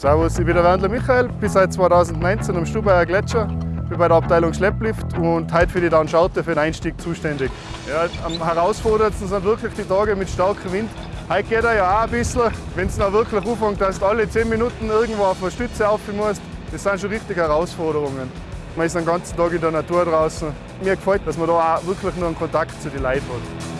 Servus, ich bin der Wendler Michael, bin seit 2019 am Stubaier Gletscher, bin bei der Abteilung Schlepplift und heute für die Downschaute für den Einstieg zuständig. Ja, am herausforderndsten sind wirklich die Tage mit starkem Wind. Heute geht er ja auch ein bisschen, wenn es noch wirklich anfängt, dass du alle 10 Minuten irgendwo auf eine Stütze auf musst. Das sind schon richtige Herausforderungen. Man ist den ganzen Tag in der Natur draußen. Mir gefällt, dass man da auch wirklich nur einen Kontakt zu den Leuten hat.